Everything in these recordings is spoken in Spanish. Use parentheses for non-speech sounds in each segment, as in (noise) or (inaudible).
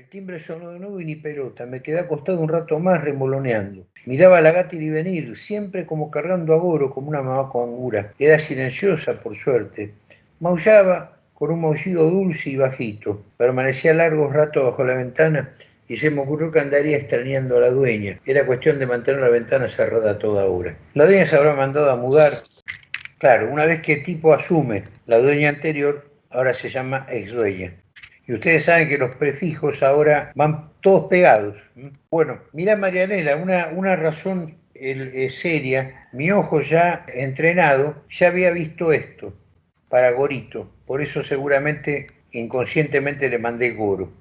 El timbre sonó de nuevo y ni pelota. Me quedé acostado un rato más remoloneando. Miraba a la gata y venir, siempre como cargando a Goro, como una mamá con angura. Era silenciosa, por suerte. Maullaba con un maullido dulce y bajito. Permanecía largos ratos bajo la ventana y se me ocurrió que andaría extrañando a la dueña. Era cuestión de mantener la ventana cerrada toda hora. La dueña se habrá mandado a mudar. Claro, una vez que el tipo asume la dueña anterior, ahora se llama ex dueña. Y ustedes saben que los prefijos ahora van todos pegados. Bueno, mira Marianela, una, una razón seria, mi ojo ya entrenado ya había visto esto para Gorito, por eso seguramente inconscientemente le mandé Goro.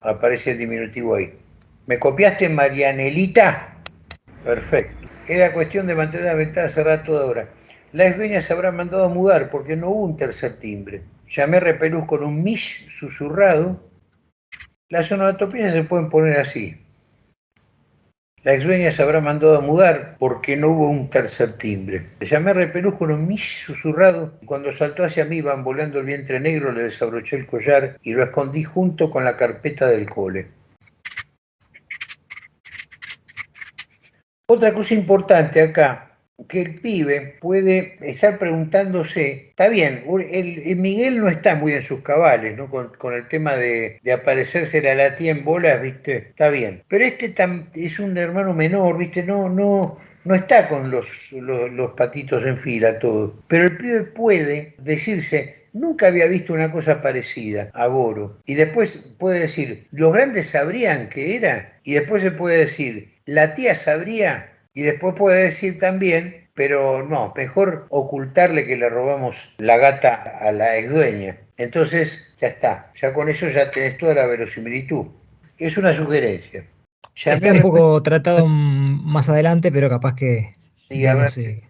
Aparece el diminutivo ahí. ¿Me copiaste Marianelita? Perfecto. Era cuestión de mantener la ventana cerrada toda hora. La ex dueña se habrá mandado a mudar porque no hubo un tercer timbre. Llamé Repelús con un mish susurrado. Las onomatopías se pueden poner así. La ex dueña se habrá mandado a mudar porque no hubo un tercer timbre. Llamé a Repelús con un mish susurrado y cuando saltó hacia mí bamboleando el vientre negro le desabroché el collar y lo escondí junto con la carpeta del cole. Otra cosa importante acá que el pibe puede estar preguntándose, está bien, el, Miguel no está muy en sus cabales, ¿no? Con, el tema de, aparecerse a la tía en bolas, ¿viste? Está bien. Pero este es un hermano menor, ¿viste? No, no, no está con los, los, patitos en fila todo. Pero el pibe puede decirse, nunca había visto una cosa parecida a Goro. Y después puede decir, los grandes sabrían que era. Y después se puede decir, la tía sabría y después puede decir también, pero no, mejor ocultarle que le robamos la gata a la ex dueña. Entonces, ya está, ya con eso ya tenés toda la verosimilitud. Es una sugerencia. Ya está un poco tratado más adelante, pero capaz que... Sí,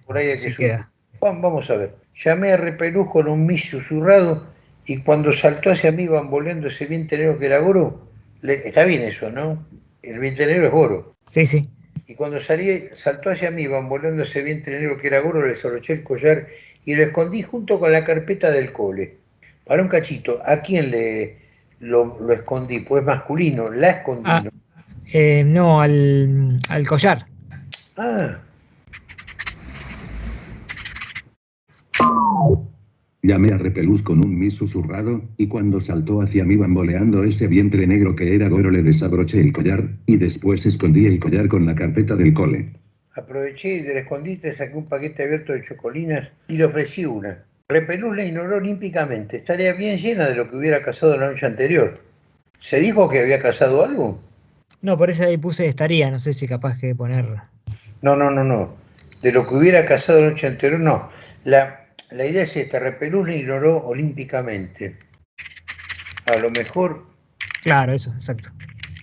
por ahí que queda. Vamos a ver. Llamé a Repelús con un mis susurrado y cuando saltó hacia mí bamboleando ese bien negro que era Goro, está bien eso, ¿no? El bien negro es Goro. Sí, sí y cuando salí, saltó hacia mí, bamboleando ese vientre negro que era Goro, le desabroché el collar y lo escondí junto con la carpeta del cole. Para un cachito, ¿a quién le lo, escondí? Pues masculino, la escondí. Ah, eh, no, al, al collar. Ah. Llamé a Repelús con un mis susurrado, y cuando saltó hacia mí bamboleando ese vientre negro que era Goro le desabroché el collar, y después escondí el collar con la carpeta del cole. Aproveché y del escondite saqué un paquete abierto de chocolinas y le ofrecí una. Repelús la ignoró olímpicamente. Estaría bien llena de lo que hubiera casado la noche anterior. ¿Se dijo que había casado algo? No, por eso ahí puse estaría, no sé si capaz que ponerla. No, no, no, no. De lo que hubiera casado la noche anterior, no. La, la idea es esta, Repelús la ignoró olímpicamente. A lo mejor... Claro, eso, exacto.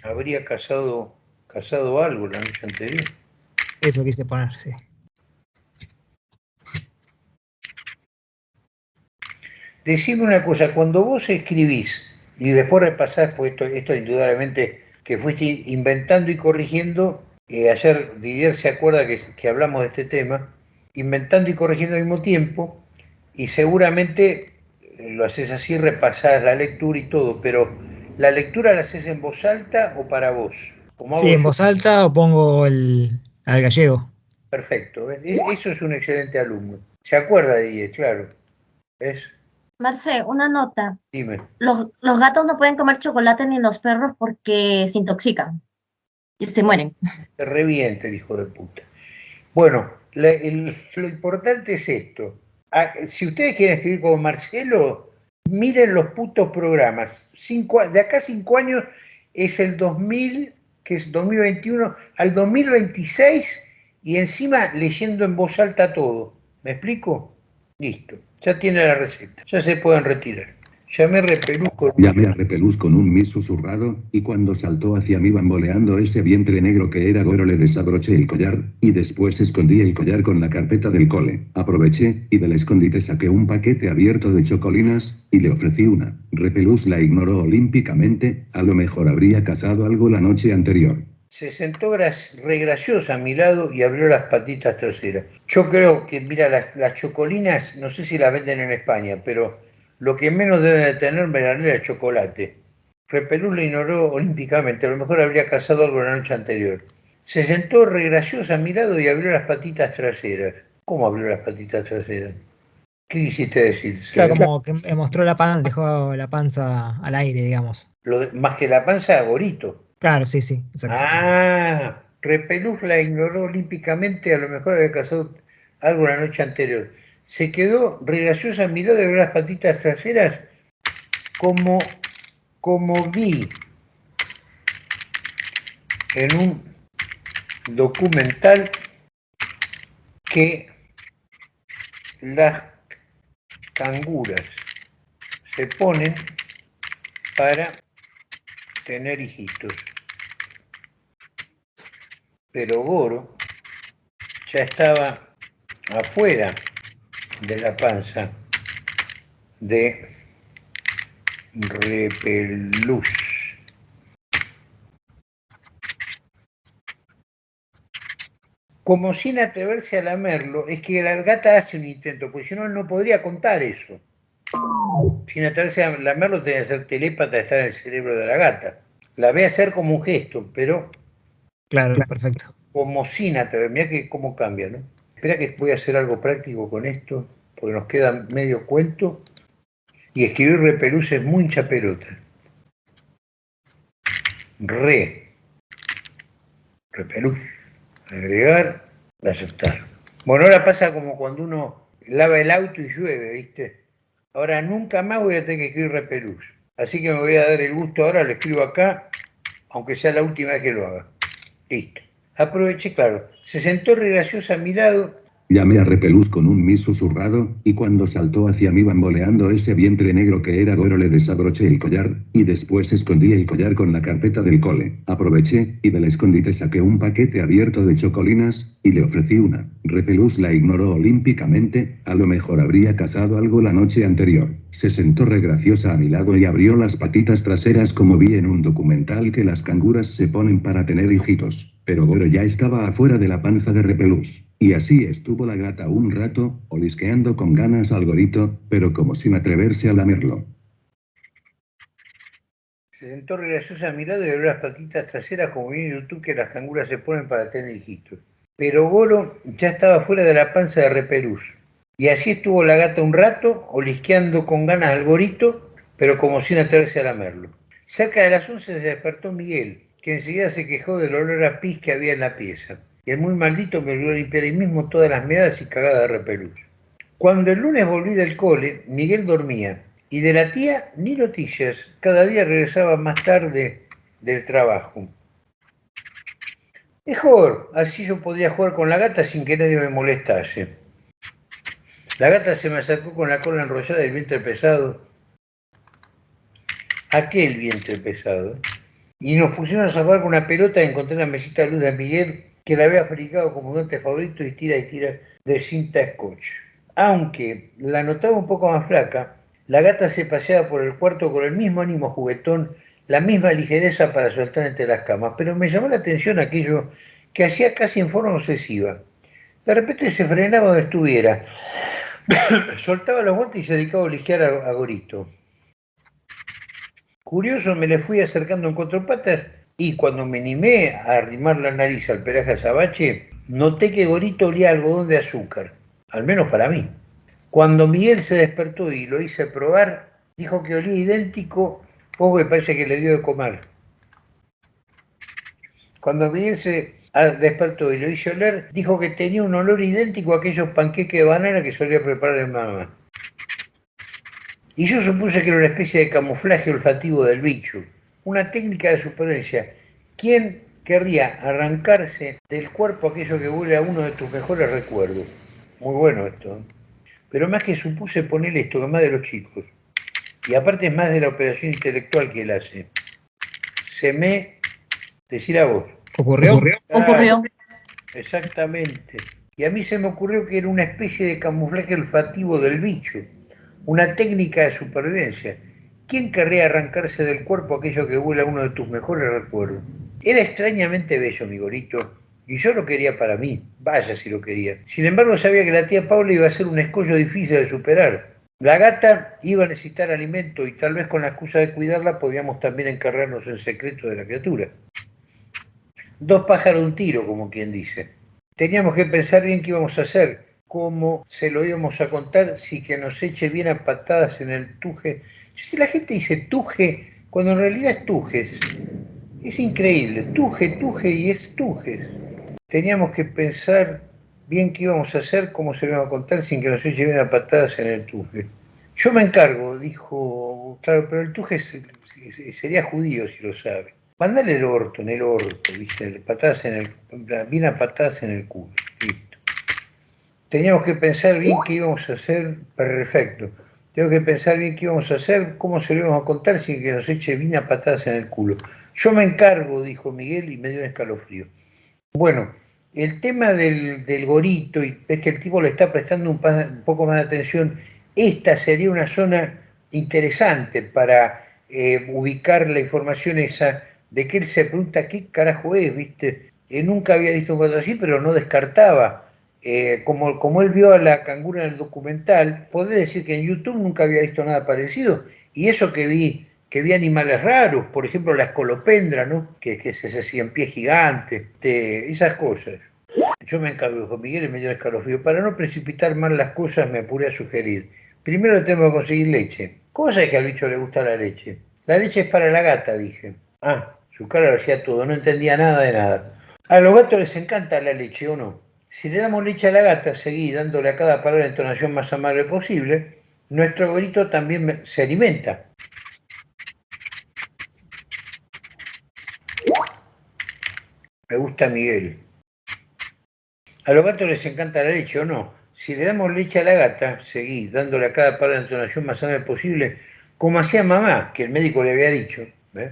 Habría casado, casado algo la noche anterior. Eso quise poner, sí. Decime una cosa, cuando vos escribís y después repasás, pues esto, esto indudablemente que fuiste inventando y corrigiendo, eh, ayer Didier se acuerda que, que hablamos de este tema, inventando y corrigiendo al mismo tiempo, y seguramente lo haces así, repasás la lectura y todo, pero ¿la lectura la haces en voz alta o para vos? sí, en voz alta o pongo el, al gallego. Perfecto, eso es un excelente alumno. Se acuerda de ella, claro. ¿Ves? Marce, una nota. Dime. Los, gatos no pueden comer chocolate ni los perros porque se intoxican y se mueren. Se reviente el hijo de puta. Bueno, lo importante es esto. Ah, si ustedes quieren escribir como Marcelo, miren los putos programas. de acá cinco años es el 2000, que es 2021, al 2026 y encima leyendo en voz alta todo. ¿Me explico? Listo, ya tiene la receta, ya se pueden retirar. Llamé a Repelús con... Repelús un mis susurrado, y cuando saltó hacia mí bamboleando ese vientre negro que era Goro le desabroché el collar, y después escondí el collar con la carpeta del cole. Aproveché, y del escondite saqué un paquete abierto de chocolinas, y le ofrecí una. Repelús la ignoró olímpicamente, a lo mejor habría cazado algo la noche anterior. Se sentó re graciosa a mi lado y abrió las patitas traseras. Yo creo que, mira, las, las chocolinas, no sé si las venden en España, pero lo que menos debe de tener Melanela es chocolate. Repelús le ignoró olímpicamente, a lo mejor habría cazado algo la noche anterior. Se sentó regraciosa, mirado y abrió las patitas traseras. ¿Cómo abrió las patitas traseras? ¿Qué quisiste decir? Claro, como que mostró la panza, dejó la panza al aire, digamos. Lo más que la panza, Gorito. Claro, sí, sí. Exacto. Ah, Repelús la ignoró olímpicamente, a lo mejor había cazado algo la noche anterior. Se quedó regraciosa, miró de ver las patitas traseras como, como vi en un documental que las canguras se ponen para tener hijitos. Pero Goro ya estaba afuera de la panza de Repelús. Como sin atreverse a lamerlo, es que la gata hace un intento, porque si no, no podría contar eso. Sin atreverse a lamerlo, tenía que ser telépata, estar en el cerebro de la gata. La ve hacer como un gesto, pero Claro, perfecto. Como sin atrever, mira que cómo cambia, ¿no? Espera que voy a hacer algo práctico con esto, porque nos queda medio cuento. Y escribir repelús es muy hincha Re. Repelús. Agregar, aceptar. Bueno, ahora pasa como cuando uno lava el auto y llueve, ¿viste? Ahora nunca más voy a tener que escribir repelús. Así que me voy a dar el gusto ahora, lo escribo acá, aunque sea la última vez que lo haga. Listo. Aproveché, claro. Se sentó regraciosa a mi lado Llamé a Repelús con un mis susurrado, y cuando saltó hacia mí bamboleando ese vientre negro que era Goro le desabroché el collar, y después escondí el collar con la carpeta del cole. Aproveché, y del escondite saqué un paquete abierto de chocolinas, y le ofrecí una. Repelús la ignoró olímpicamente, a lo mejor habría cazado algo la noche anterior. Se sentó regraciosa a mi lado y abrió las patitas traseras como vi en un documental que las canguras se ponen para tener hijitos. Pero Goro ya estaba afuera de la panza de Repelús. Y así estuvo la gata un rato, olisqueando con ganas al gorito, pero como sin atreverse a lamerlo. Se sentó graciosa a mi lado y abrió las patitas traseras como vi en YouTube que las canguras se ponen para tener hijitos. Pero Goro ya estaba fuera de la panza de Repelús. Y así estuvo la gata un rato, olisqueando con ganas al gorito, pero como sin atreverse a lamerlo. Cerca de las once se despertó Miguel, que enseguida se quejó del olor a pis que había en la pieza y el muy maldito me olvidó limpiar ahí mismo todas las meadas y cagadas de repelús. Cuando el lunes volví del cole, Miguel dormía, y de la tía ni noticias, cada día regresaba más tarde del trabajo. Mejor, así yo podía jugar con la gata sin que nadie me molestase. La gata se me acercó con la cola enrollada y el vientre pesado. Aquel vientre pesado. Y nos pusimos a jugar con una pelota y encontré la mesita de luz de Miguel que la había fabricado como guante favorito y tira y tira de cinta scotch. Aunque la notaba un poco más flaca, la gata se paseaba por el cuarto con el mismo ánimo juguetón, la misma ligereza para soltar entre las camas, pero me llamó la atención aquello que hacía casi en forma obsesiva. De repente se frenaba donde estuviera, (coughs) soltaba los guantes y se dedicaba a lisquear a, Gorito. Curioso, me le fui acercando en cuatro patas y cuando me animé a arrimar la nariz al pelaje azabache, noté que Gorito olía algodón de azúcar, al menos para mí. Cuando Miguel se despertó y lo hice probar, dijo que olía idéntico, poco me parece que le dio de comer. Cuando Miguel se despertó y lo hice oler, dijo que tenía un olor idéntico a aquellos panqueques de banana que solía preparar el mamá. Y yo supuse que era una especie de camuflaje olfativo del bicho, una técnica de supervivencia. ¿Quién querría arrancarse del cuerpo aquello que huele a uno de tus mejores recuerdos? Muy bueno esto. ¿eh? Pero más que supuse ponerle esto, que más de los chicos. Y aparte es más de la operación intelectual que él hace. Se me... Decir a vos. ¿Ocurrió? Ocurrió. Exactamente. Y a mí se me ocurrió que era una especie de camuflaje olfativo del bicho. Una técnica de supervivencia ¿Quién querría arrancarse del cuerpo aquello que huele a uno de tus mejores recuerdos? Era extrañamente bello, mi gorito, y yo lo quería para mí, vaya si lo quería. Sin embargo, sabía que la tía Paula iba a ser un escollo difícil de superar, La gata iba a necesitar alimento y tal vez con la excusa de cuidarla podíamos también encargarnos en secreto de la criatura. Dos pájaros un tiro, como quien dice. Teníamos que pensar bien qué íbamos a hacer, cómo se lo íbamos a contar, si que nos eche bien a patadas en el tuje. La gente dice tuje, cuando en realidad es tujes, es increíble, tuje, tuje y es tujes. Teníamos que pensar bien qué íbamos a hacer, cómo se lo íbamos a contar sin que nos eche bien a patadas en el tuje. Yo me encargo, dijo, claro, pero el tuje sería judío si lo sabe. Mandale el orto, en el orto, ¿viste? Patadas en el, bien a patadas en el culo. Listo. Teníamos que pensar bien qué íbamos a hacer, perfecto. Tengo que pensar bien qué íbamos a hacer, cómo se lo íbamos a contar sin que nos eche bien a patadas en el culo. Yo me encargo, dijo Miguel, y me dio un escalofrío. Bueno, el tema del, gorito, y es que el tipo le está prestando un, un poco más de atención, esta sería una zona interesante para eh, ubicar la información esa de que él se pregunta qué carajo es, ¿viste? Él nunca había visto caso así, pero no descartaba. Eh, como, como él vio a la cangura en el documental, puede decir que en YouTube nunca había visto nada parecido. Y eso que vi, que vi animales raros, por ejemplo la escolopendra, ¿no? Que, que es ese en pie gigante, esas cosas. Yo me encargo, con Miguel y me dio escalofrío. Para no precipitar mal las cosas, me apuré a sugerir. Primero tengo que conseguir leche. ¿Cómo sabes que al bicho le gusta la leche? La leche es para la gata, dije. Ah, su cara lo hacía todo, no entendía nada de nada. A los gatos les encanta la leche, ¿o no? Si le damos leche a la gata, seguí dándole a cada palabra la entonación más amable posible, nuestro gorito también se alimenta. Me gusta Miguel. A los gatos les encanta la leche, ¿o no? Si le damos leche a la gata, seguí dándole a cada palabra la entonación más amable posible, como hacía mamá, que el médico le había dicho. ¿ves?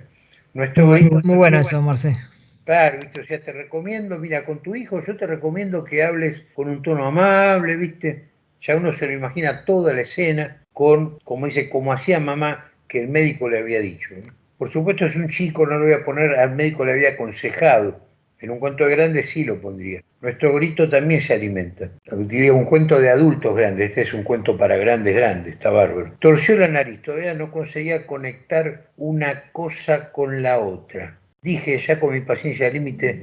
Nuestro muy, muy bueno eso, Marce. Claro, ¿viste? o sea, te recomiendo, mira, con tu hijo yo te recomiendo que hables con un tono amable, ¿viste? Ya uno se lo imagina toda la escena con, como dice, como hacía mamá, que el médico le había dicho. Por supuesto es un chico, no lo voy a poner, al médico le había aconsejado. En un cuento de grandes sí lo pondría. Nuestro grito también se alimenta. Diría un cuento de adultos grandes, este es un cuento para grandes, grandes, está bárbaro. Torció la nariz, todavía no conseguía conectar una cosa con la otra. Dije ya con mi paciencia límite,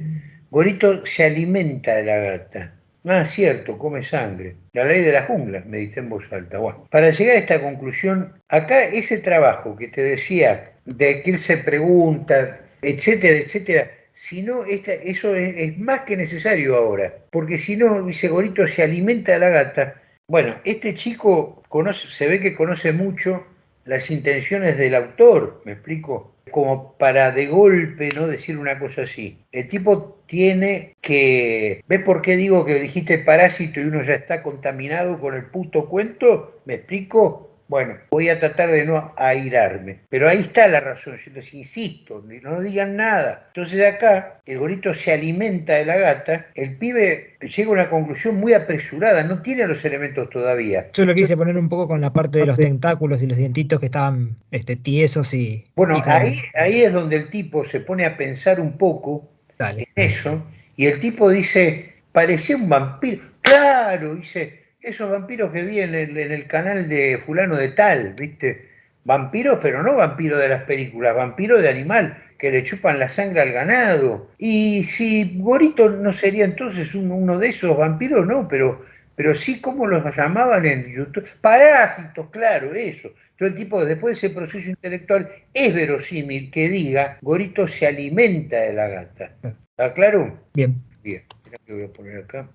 Gorito se alimenta de la gata. Ah, cierto, come sangre. La ley de la jungla, me dice en voz alta. Para llegar a esta conclusión, acá ese trabajo que te decía, de que él se pregunta, etcétera, etcétera, si no, eso es, más que necesario ahora, porque si no, Gorito, se alimenta de la gata. Bueno, este chico se ve que conoce mucho las intenciones del autor, ¿me explico? Como para de golpe no decir una cosa así. El tipo tiene que... ¿Ves por qué digo que dijiste parásito y uno ya está contaminado con el puto cuento? ¿Me explico? Bueno, voy a tratar de no airarme. Pero ahí está la razón, yo les insisto, no digan nada. Entonces acá el gorito se alimenta de la gata, el pibe llega a una conclusión muy apresurada, no tiene los elementos todavía. Yo lo quise poner un poco con la parte de los tentáculos y los dientitos que estaban este, tiesos y... Bueno, ahí, ahí es donde el tipo se pone a pensar un poco en eso, y el tipo dice, parecía un vampiro. Claro, dice, esos vampiros que vi en el, canal de fulano de tal, ¿viste? Vampiros, pero no vampiros de las películas, vampiros de animal, que le chupan la sangre al ganado. Y si Gorito no sería entonces uno de esos vampiros, no, pero, pero sí como los llamaban en YouTube. Parásitos, claro, eso. Todo el tipo, después de ese proceso intelectual, es verosímil que diga, Gorito se alimenta de la gata. ¿Está claro? Bien. Bien, que voy a poner acá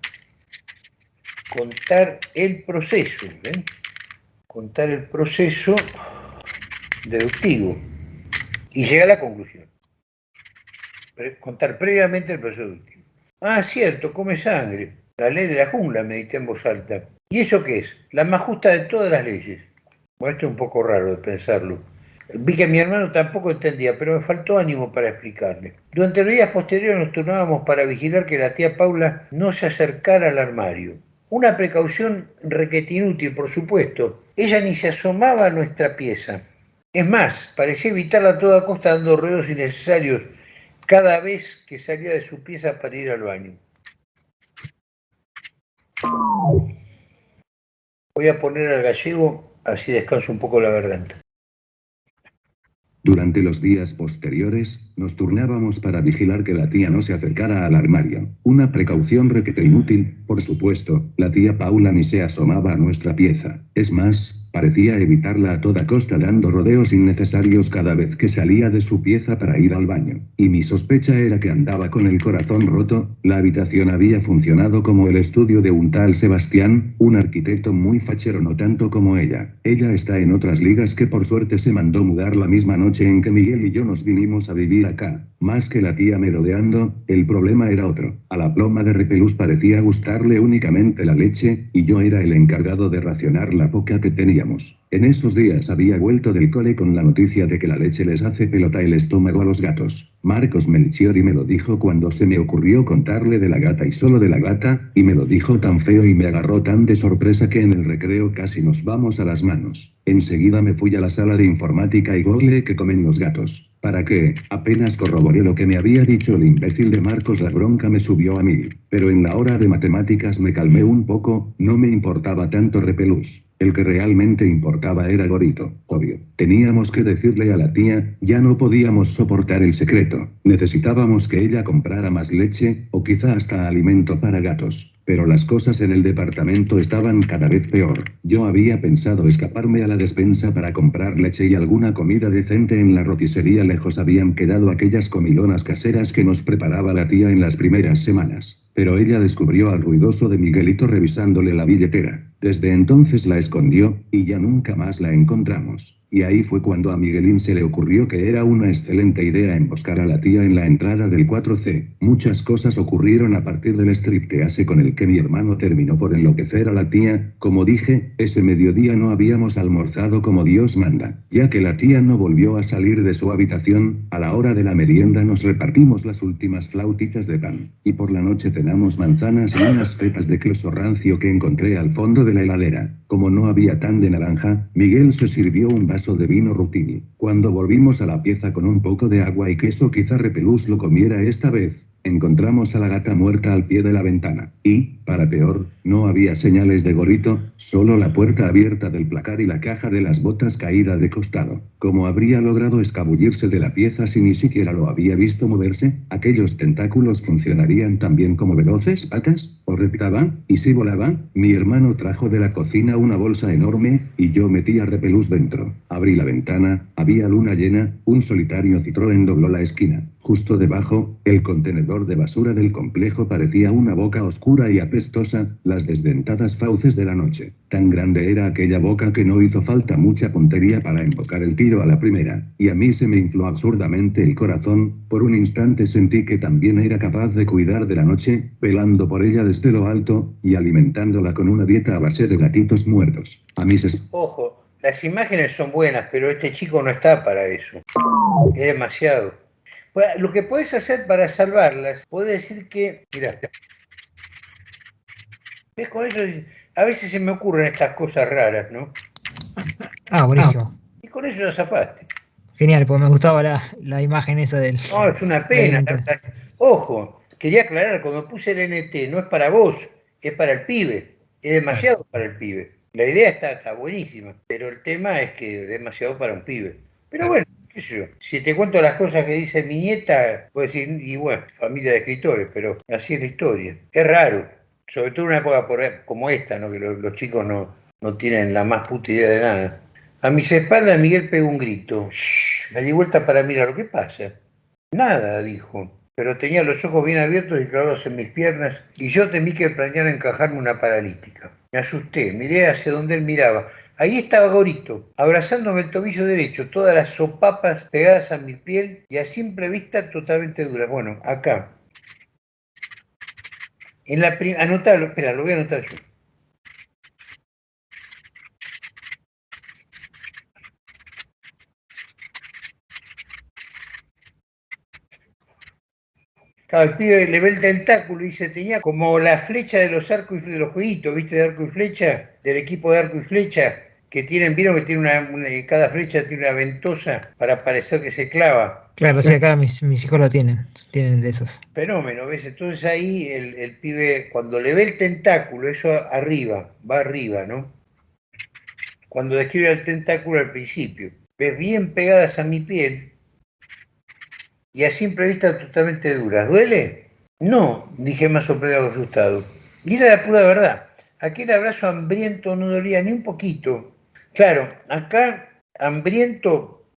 contar el proceso, contar el proceso deductivo y llega a la conclusión. Contar previamente el proceso deductivo. Ah, cierto, come sangre. La ley de la jungla, medité en voz alta. ¿Y eso qué es? La más justa de todas las leyes. Bueno, esto es un poco raro de pensarlo. Vi que mi hermano tampoco entendía, pero me faltó ánimo para explicarle. Durante los días posteriores nos turnábamos para vigilar que la tía Paula no se acercara al armario. Una precaución requete inútil, por supuesto. Ella ni se asomaba a nuestra pieza. Es más, parecía evitarla a toda costa dando ruidos innecesarios cada vez que salía de su pieza para ir al baño. Voy a poner al gallego así descanso un poco la garganta. Durante los días posteriores, nos turnábamos para vigilar que la tía no se acercara al armario. Una precaución requete inútil, por supuesto, la tía Paula ni se asomaba a nuestra pieza. Es más, Parecía evitarla a toda costa dando rodeos innecesarios cada vez que salía de su pieza para ir al baño. Y mi sospecha era que andaba con el corazón roto, la habitación había funcionado como el estudio de un tal Sebastián, un arquitecto muy fachero no tanto como ella. Ella está en otras ligas que por suerte se mandó mudar la misma noche en que Miguel y yo nos vinimos a vivir acá. Más que la tía merodeando, el problema era otro. A la ploma de Repelús parecía gustarle únicamente la leche, y yo era el encargado de racionar la poca que En esos días había vuelto del cole con la noticia de que la leche les hace pelota el estómago a los gatos. Marcos Melchiori me lo dijo cuando se me ocurrió contarle de la gata y solo de la gata, y me lo dijo tan feo y me agarró tan de sorpresa que en el recreo casi nos vamos a las manos. Enseguida me fui a la sala de informática y google que comen los gatos. ¿Para qué? Apenas corroboré lo que me había dicho el imbécil de Marcos la bronca me subió a mí. Pero en la hora de matemáticas me calmé un poco, no me importaba tanto repelús. El que realmente importaba era Gorito, obvio. Teníamos que decirle a la tía, ya no podíamos soportar el secreto. Necesitábamos que ella comprara más leche, o quizá hasta alimento para gatos. Pero las cosas en el departamento estaban cada vez peor. Yo había pensado escaparme a la despensa para comprar leche y alguna comida decente en la roticería lejos habían quedado aquellas comilonas caseras que nos preparaba la tía en las primeras semanas. Pero ella descubrió al ruidoso de Miguelito revisándole la billetera. Desde entonces la escondió, y ya nunca más la encontramos. Y ahí fue cuando a Miguelín se le ocurrió que era una excelente idea emboscar a la tía en la entrada del 4C. Muchas cosas ocurrieron a partir del striptease con el que mi hermano terminó por enloquecer a la tía. Como dije, ese mediodía no habíamos almorzado como Dios manda. Ya que la tía no volvió a salir de su habitación, a la hora de la merienda nos repartimos las últimas flautitas de pan. Y por la noche cenamos manzanas y unas pepas de queso rancio que encontré al fondo de la heladera. Como no había tan de naranja, Miguel se sirvió un vaso de vino rutini. Cuando volvimos a la pieza con un poco de agua y queso quizá Repelús lo comiera esta vez, encontramos a la gata muerta al pie de la ventana. Y, para peor, no había señales de gorito, solo la puerta abierta del placar y la caja de las botas caída de costado. ¿Cómo habría logrado escabullirse de la pieza si ni siquiera lo había visto moverse? ¿Aquellos tentáculos funcionarían también como veloces patas? ¿O reptaban? ¿Y si volaban? Mi hermano trajo de la cocina una bolsa enorme, y yo metí a repelús dentro. Abrí la ventana, había luna llena, un solitario Citroën dobló la esquina. Justo debajo, el contenedor de basura del complejo parecía una boca oscura y apestosa, las desdentadas fauces de la noche. Tan grande era aquella boca que no hizo falta mucha puntería para embocar el tiro a la primera, y a mí se me infló absurdamente el corazón, por un instante sentí que también era capaz de cuidar de la noche, velando por ella desde lo alto, y alimentándola con una dieta a base de gatitos muertos. A mí se... Ojo, las imágenes son buenas, pero este chico no está para eso. Es demasiado lo que puedes hacer para salvarlas, puedes decir que, mira, ves con eso, a veces se me ocurren estas cosas raras, ¿no? Ah, buenísimo. Y con eso ya zafaste. Genial, pues me gustaba la, imagen esa del... No, es una pena. Ojo, quería aclarar, cuando puse el NT, no es para vos, es para el pibe. Es demasiado para el pibe. La idea está, está buenísima, pero el tema es que es demasiado para un pibe. Pero bueno, si te cuento las cosas que dice mi nieta, puedes decir, y bueno, familia de escritores, pero así es la historia. Es raro, sobre todo en una época como esta, ¿no? que los, chicos no, no tienen la más puta idea de nada. A mis espaldas Miguel pegó un grito. me di vuelta para mirar, ¿qué pasa? Nada, dijo, pero tenía los ojos bien abiertos y clavados en mis piernas, y yo temí que planeara encajarme una paralítica. Me asusté, miré hacia donde él miraba. Ahí estaba Gorito, abrazándome el tobillo derecho, todas las sopapas pegadas a mi piel y a simple vista totalmente duras. Bueno, acá. En la anotarlo, espera, lo voy a anotar yo. Claro, el pibe le ve el tentáculo y se tenía como la flecha de los arcos y de los jueguitos, ¿viste? De arco y flecha, del equipo de arco y flecha, que tienen, vieron que tiene una, cada flecha tiene una ventosa para parecer que se clava. Claro, sí, acá mis, hijos lo tienen, tienen de esos. Fenómeno, ¿ves? Entonces ahí el, el pibe, cuando le ve el tentáculo, eso arriba, va arriba, ¿no? cuando describe el tentáculo al principio. Ves bien pegadas a mi piel y a simple vista totalmente duras. ¿Duele? No, dije más sorprendido asustado. Y era la pura verdad. Aquel abrazo hambriento no dolía ni un poquito. Claro, acá hambriento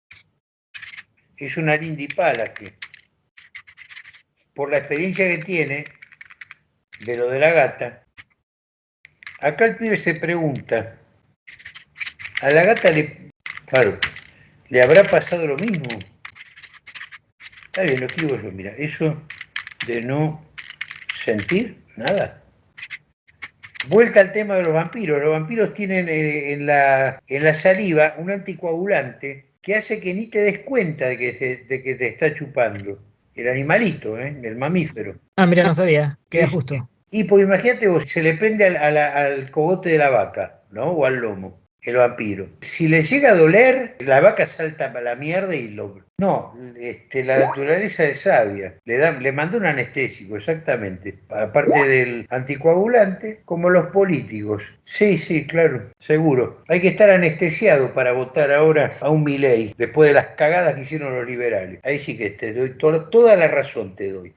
es una lindipala que, por la experiencia que tiene de lo de la gata, acá el pibe se pregunta, a la gata le, claro, le habrá pasado lo mismo. Está bien, lo digo yo, mira, eso de no sentir nada. Vuelta al tema de los vampiros. Los vampiros tienen eh, en, la, en la saliva un anticoagulante que hace que ni te des cuenta de que te, de que te está chupando. El animalito, ¿eh? el mamífero. Ah, mira, no sabía. Queda justo. Y pues imagínate vos, se le prende al, al, al cogote de la vaca, ¿no? O al lomo el vampiro. Si le llega a doler, la vaca salta para la mierda y lo... No, este, la naturaleza es sabia. Le, da, le manda un anestésico, exactamente. Aparte del anticoagulante, como los políticos. Sí, sí, claro, seguro. Hay que estar anestesiado para votar ahora a un Milei, después de las cagadas que hicieron los liberales. Ahí sí que te doy to toda la razón, te doy.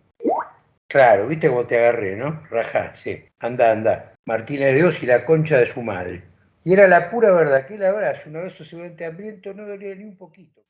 Claro, viste cómo te agarré, ¿no? Rajá, sí. Anda, anda. Martínez de Dios y la concha de su madre. Y era la pura verdad, que el abrazo, un abrazo seguramente hambriento, no dolía ni un poquito.